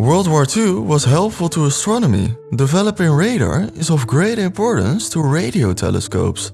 World War II was helpful to astronomy. Developing radar is of great importance to radio telescopes.